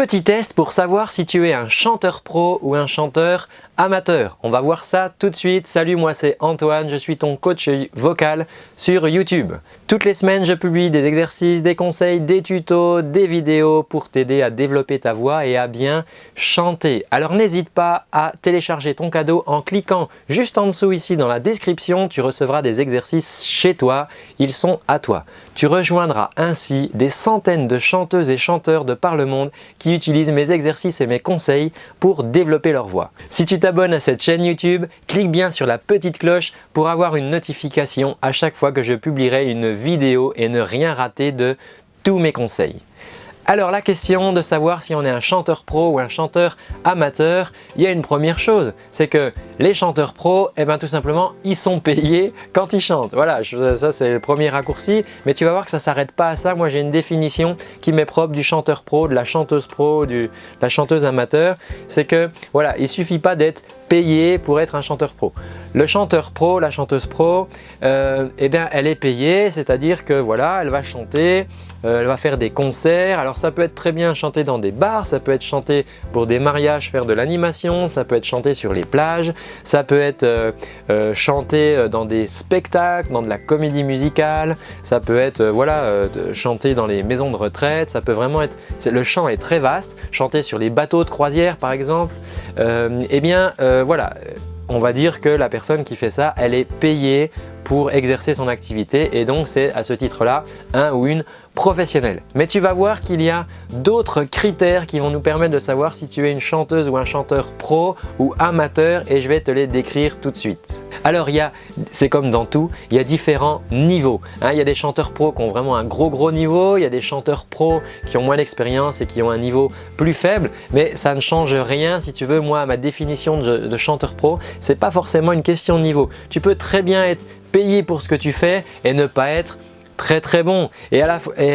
Petit test pour savoir si tu es un chanteur pro ou un chanteur amateur. On va voir ça tout de suite. Salut, moi c'est Antoine, je suis ton coach vocal sur YouTube. Toutes les semaines, je publie des exercices, des conseils, des tutos, des vidéos pour t'aider à développer ta voix et à bien chanter. Alors n'hésite pas à télécharger ton cadeau en cliquant juste en dessous ici dans la description. Tu recevras des exercices chez toi, ils sont à toi. Tu rejoindras ainsi des centaines de chanteuses et chanteurs de par le monde qui utilisent mes exercices et mes conseils pour développer leur voix. Si tu à cette chaîne YouTube, clique bien sur la petite cloche pour avoir une notification à chaque fois que je publierai une vidéo et ne rien rater de tous mes conseils. Alors la question de savoir si on est un chanteur pro ou un chanteur amateur, il y a une première chose, c'est que les chanteurs pros, eh ben, tout simplement, ils sont payés quand ils chantent. Voilà, ça c'est le premier raccourci, mais tu vas voir que ça ne s'arrête pas à ça. Moi j'ai une définition qui m'est propre du chanteur pro, de la chanteuse pro, de la chanteuse amateur. C'est que voilà, il suffit pas d'être payé pour être un chanteur pro. Le chanteur pro, la chanteuse pro, euh, eh bien, elle est payée, c'est-à-dire que voilà, elle va chanter, euh, elle va faire des concerts. Alors ça peut être très bien chanter dans des bars, ça peut être chanter pour des mariages, faire de l'animation, ça peut être chanter sur les plages, ça peut être euh, euh chanter dans des spectacles, dans de la comédie musicale, ça peut être voilà, chanter dans les maisons de retraite, ça peut vraiment être… Le chant est très vaste, chanter sur les bateaux de croisière par exemple. eh bien voilà, on va dire que la personne qui fait ça, elle est payée pour exercer son activité et donc c'est à ce titre-là un ou une professionnelle. Mais tu vas voir qu'il y a d'autres critères qui vont nous permettre de savoir si tu es une chanteuse ou un chanteur pro ou amateur et je vais te les décrire tout de suite. Alors c'est comme dans tout, il y a différents niveaux. Hein. il y a des chanteurs pros qui ont vraiment un gros gros niveau, il y a des chanteurs pros qui ont moins d'expérience et qui ont un niveau plus faible, mais ça ne change rien si tu veux. Moi, ma définition de, de chanteur pro, c'est pas forcément une question de niveau. Tu peux très bien être payé pour ce que tu fais et ne pas être très très bon. Et,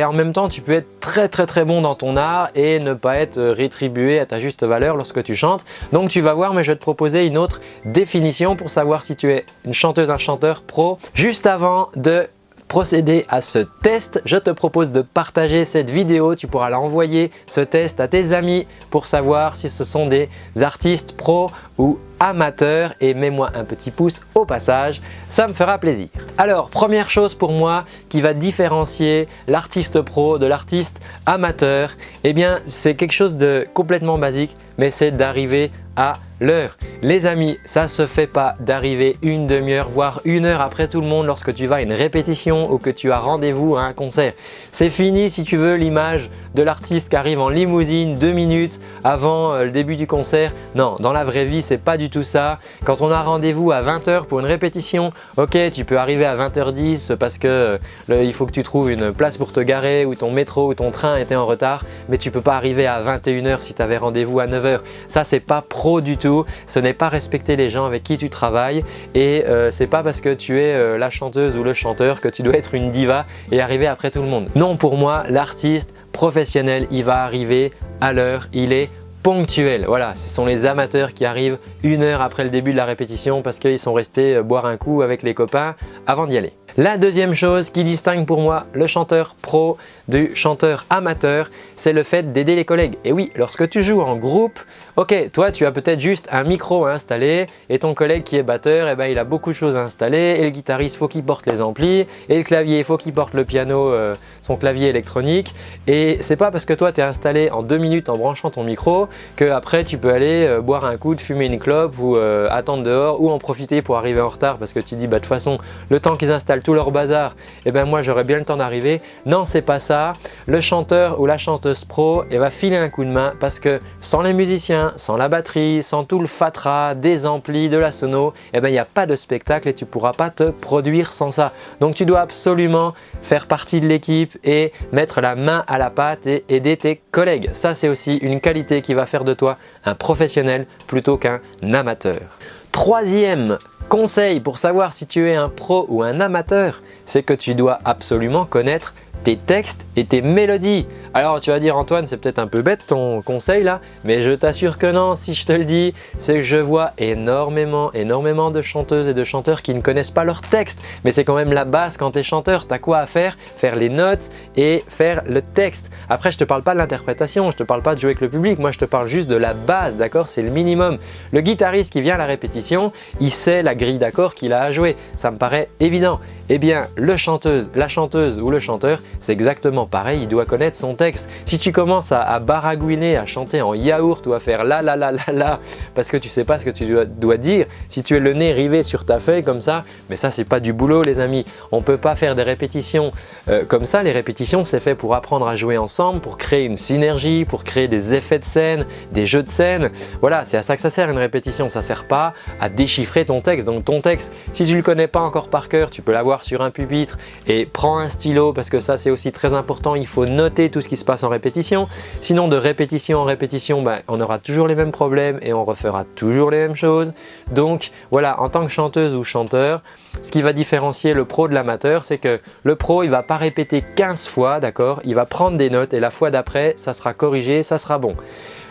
en même temps tu peux être très très très bon dans ton art et ne pas être rétribué à ta juste valeur lorsque tu chantes. Donc tu vas voir mais je vais te proposer une autre définition pour savoir si tu es une chanteuse, un chanteur pro. Juste avant de procéder à ce test, je te propose de partager cette vidéo. Tu pourras l'envoyer ce test à tes amis pour savoir si ce sont des artistes pros ou amateurs et mets-moi un petit pouce au passage, ça me fera plaisir. Alors première chose pour moi qui va différencier l'artiste pro de l'artiste amateur, eh bien c'est quelque chose de complètement basique mais c'est d'arriver à l'heure. Les amis, ça se fait pas d'arriver une demi-heure voire une heure après tout le monde lorsque tu vas à une répétition ou que tu as rendez-vous à un concert. C'est fini si tu veux l'image de l'artiste qui arrive en limousine deux minutes avant euh, le début du concert. Non, dans la vraie vie, c'est pas du tout ça. Quand on a rendez-vous à 20h pour une répétition, ok, tu peux arriver à 20h10 parce que euh, il faut que tu trouves une place pour te garer ou ton métro ou ton train était en retard, mais tu peux pas arriver à 21h si tu avais rendez-vous à 9h. Ça, c'est pas pro du tout. Ce n'est pas respecter les gens avec qui tu travailles et euh, c'est pas parce que tu es la chanteuse ou le chanteur que tu dois être une diva et arriver après tout le monde. Non, pour moi, l'artiste professionnel, il va arriver à l'heure, il est ponctuel. Voilà, ce sont les amateurs qui arrivent une heure après le début de la répétition parce qu'ils sont restés euh, boire un coup avec les copains avant d'y aller. La deuxième chose qui distingue pour moi le chanteur pro du chanteur amateur, c'est le fait d'aider les collègues. Et oui, lorsque tu joues en groupe, ok, toi tu as peut-être juste un micro installé et ton collègue qui est batteur, eh ben, il a beaucoup de choses à installer. Et le guitariste faut qu'il porte les amplis. Et le clavier faut qu'il porte le piano, euh, son clavier électronique. Et c'est pas parce que toi tu es installé en deux minutes en branchant ton micro que après tu peux aller euh, boire un coup, de fumer une clope ou euh, attendre dehors ou en profiter pour arriver en retard parce que tu dis bah de toute façon le temps qu'ils installent tout leur bazar, et eh ben moi j'aurais bien le temps d'arriver. Non, c'est pas ça. Le chanteur ou la chanteuse pro et va filer un coup de main parce que sans les musiciens, sans la batterie, sans tout le fatras, des amplis, de la sono, eh ben il n'y a pas de spectacle et tu pourras pas te produire sans ça. Donc tu dois absolument faire partie de l'équipe et mettre la main à la pâte et aider tes collègues. Ça c'est aussi une qualité qui va faire de toi un professionnel plutôt qu'un amateur. Troisième Conseil pour savoir si tu es un pro ou un amateur, c'est que tu dois absolument connaître tes textes et tes mélodies. Alors tu vas dire Antoine, c'est peut-être un peu bête ton conseil là, mais je t'assure que non, si je te le dis, c'est que je vois énormément, énormément de chanteuses et de chanteurs qui ne connaissent pas leur texte. Mais c'est quand même la base quand tu es chanteur, tu as quoi à faire? Faire les notes et faire le texte. Après, je te parle pas de l'interprétation, je te parle pas de jouer avec le public, moi je te parle juste de la base, d'accord? C'est le minimum. Le guitariste qui vient à la répétition, il sait la grille d'accords qu'il a à jouer, ça me paraît évident. Eh bien, le chanteuse, la chanteuse ou le chanteur, c'est exactement pareil, il doit connaître son texte. Si tu commences à, baragouiner, à chanter en yaourt ou à faire la la la la la parce que tu sais pas ce que tu dois, dire, si tu es le nez rivé sur ta feuille comme ça, mais ça c'est pas du boulot les amis. On peut pas faire des répétitions euh, comme ça. Les répétitions c'est fait pour apprendre à jouer ensemble, pour créer une synergie, pour créer des effets de scène, des jeux de scène. Voilà, c'est à ça que ça sert une répétition. Ça sert pas à déchiffrer ton texte. Donc ton texte, si tu le connais pas encore par cœur, tu peux l'avoir sur un pupitre et prends un stylo parce que ça c'est aussi très important, il faut noter tout ce qui se passe en répétition. Sinon de répétition en répétition, ben, on aura toujours les mêmes problèmes et on refera toujours les mêmes choses. Donc voilà, en tant que chanteuse ou chanteur, ce qui va différencier le pro de l'amateur, c'est que le pro il va pas répéter 15 fois, d'accord? Il va prendre des notes et la fois d'après, ça sera corrigé, ça sera bon.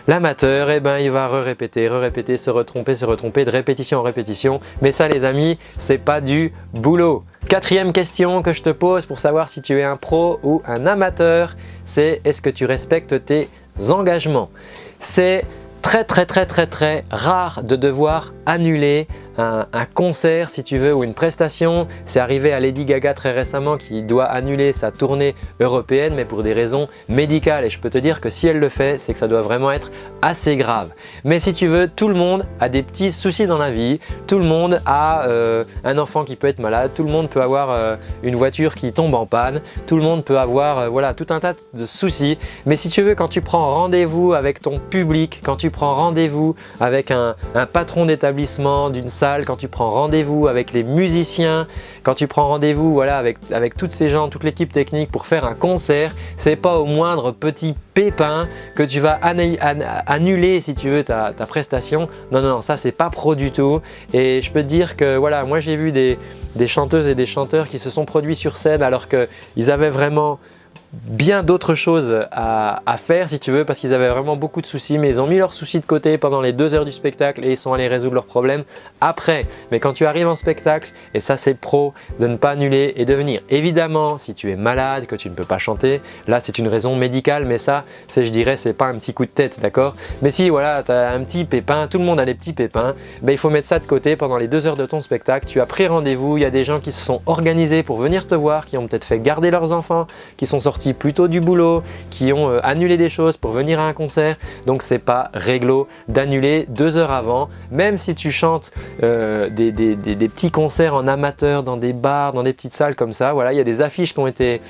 L'amateur, eh ben, il va re-répéter, re-répéter, se retromper, se retromper de répétition en répétition. Mais ça les amis, c'est pas du boulot. Quatrième question que je te pose pour savoir si tu es un pro ou un amateur, c'est est-ce que tu respectes tes engagements? C'est très très très très très rare de devoir annuler un, concert si tu veux ou une prestation. C'est arrivé à Lady Gaga très récemment qui doit annuler sa tournée européenne mais pour des raisons médicales et je peux te dire que si elle le fait c'est que ça doit vraiment être assez grave. Mais si tu veux, tout le monde a des petits soucis dans la vie, tout le monde a euh, un enfant qui peut être malade, tout le monde peut avoir euh, une voiture qui tombe en panne, tout le monde peut avoir euh, voilà, tout un tas de soucis. Mais si tu veux, quand tu prends rendez-vous avec ton public, quand tu prends rendez-vous avec un, un patron d'établissement, d'une salle quand tu prends rendez-vous avec les musiciens, quand tu prends rendez-vous voilà, avec, avec toutes ces gens, toute l'équipe technique pour faire un concert, c'est pas au moindre petit pépin que tu vas annuler si tu veux ta, prestation. Non, non, non, ça c'est pas pro du tout. Et je peux te dire que voilà, moi j'ai vu des, des chanteuses et des chanteurs qui se sont produits sur scène alors qu'ils avaient vraiment bien d'autres choses à, faire si tu veux parce qu'ils avaient vraiment beaucoup de soucis mais ils ont mis leurs soucis de côté pendant les deux heures du spectacle et ils sont allés résoudre leurs problèmes après. Mais quand tu arrives en spectacle, et ça c'est pro, de ne pas annuler et de venir. Évidemment, si tu es malade, que tu ne peux pas chanter, là c'est une raison médicale mais ça, c'est je dirais, c'est pas un petit coup de tête, d'accord? Mais si voilà, tu as un petit pépin, tout le monde a des petits pépins, ben, il faut mettre ça de côté pendant les deux heures de ton spectacle. Tu as pris rendez-vous, il y a des gens qui se sont organisés pour venir te voir, qui ont peut-être fait garder leurs enfants, qui sont sortis plutôt du boulot, qui ont euh, annulé des choses pour venir à un concert. Donc c'est pas réglo d'annuler deux heures avant, même si tu chantes euh, des, petits concerts en amateur dans des bars, dans des petites salles comme ça. Voilà, il y a des affiches qui ont été,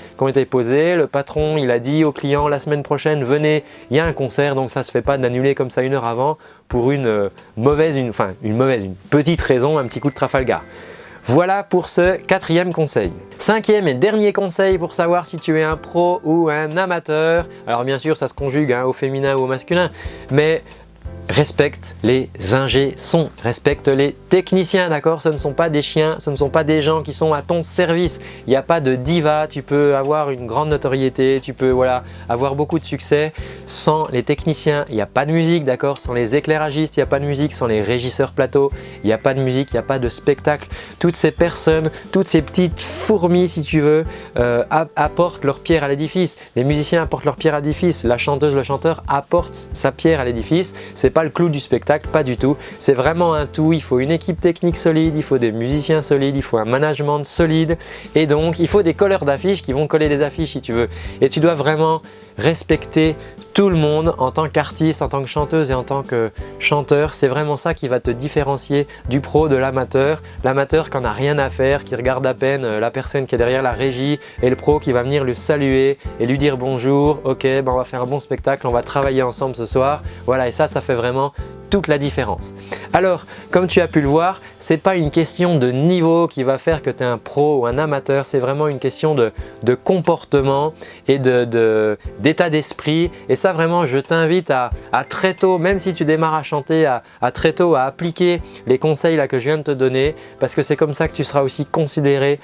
posées. Le patron, il a dit aux clients la semaine prochaine, venez, il y a un concert, donc ça se fait pas d'annuler comme ça une heure avant pour une euh, mauvaise, une, enfin une mauvaise, une petite raison, un petit coup de Trafalgar. Voilà pour ce quatrième conseil. Cinquième et dernier conseil pour savoir si tu es un pro ou un amateur. Alors bien sûr, ça se conjugue hein, au féminin ou au masculin, mais respecte les ingés sons, respecte les techniciens, d'accord? Ce ne sont pas des chiens, ce ne sont pas des gens qui sont à ton service. Il n'y a pas de diva, tu peux avoir une grande notoriété, tu peux voilà, avoir beaucoup de succès. Sans les techniciens, il n'y a pas de musique, d'accord? Sans les éclairagistes, il n'y a pas de musique. Sans les régisseurs plateau, il n'y a pas de musique, il n'y a pas de spectacle. Toutes ces personnes, toutes ces petites fourmis, si tu veux, euh, apportent leur pierre à l'édifice. Les musiciens apportent leur pierre à l'édifice. La chanteuse, le chanteur apporte sa pierre à l'édifice. Pas le clou du spectacle, pas du tout. C'est vraiment un tout, il faut une équipe technique solide, il faut des musiciens solides, il faut un management solide et donc il faut des colleurs d'affiches qui vont coller des affiches si tu veux. Et tu dois vraiment respecter tout le monde en tant qu'artiste, en tant que chanteuse et en tant que chanteur. C'est vraiment ça qui va te différencier du pro de l'amateur. L'amateur qui n'en a rien à faire, qui regarde à peine euh, la personne qui est derrière la régie et le pro qui va venir lui saluer et lui dire bonjour, ok, ben on va faire un bon spectacle, on va travailler ensemble ce soir. Voilà, et ça, ça fait vraiment vraiment la différence. Alors, comme tu as pu le voir, ce n'est pas une question de niveau qui va faire que tu es un pro ou un amateur, c'est vraiment une question de, comportement et d'état d'esprit. Et ça vraiment, je t'invite à, très tôt, même si tu démarres à chanter, à, très tôt à appliquer les conseils là que je viens de te donner parce que c'est comme ça que tu seras aussi considéré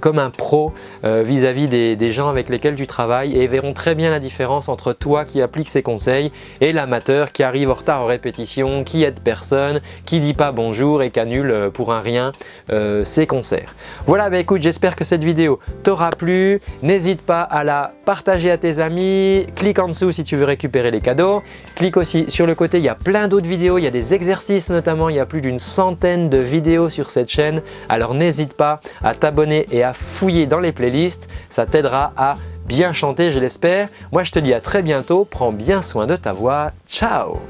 comme un pro euh, vis-à-vis des, gens avec lesquels tu travailles et verront très bien la différence entre toi qui appliques ces conseils et l'amateur qui arrive en retard en répétition, qui aide personne, qui dit pas bonjour et qui annule euh, pour un rien euh, ses concerts. Voilà, bah écoute, j'espère que cette vidéo t'aura plu. N'hésite pas à la partager à tes amis. Clique en dessous si tu veux récupérer les cadeaux. Clique aussi sur le côté, il y a plein d'autres vidéos, il y a des exercices notamment, il y a plus d'une centaine de vidéos sur cette chaîne. Alors n'hésite pas à t'abonner et à fouiller dans les playlists, ça t'aidera à bien chanter je l'espère. Moi je te dis à très bientôt, prends bien soin de ta voix, ciao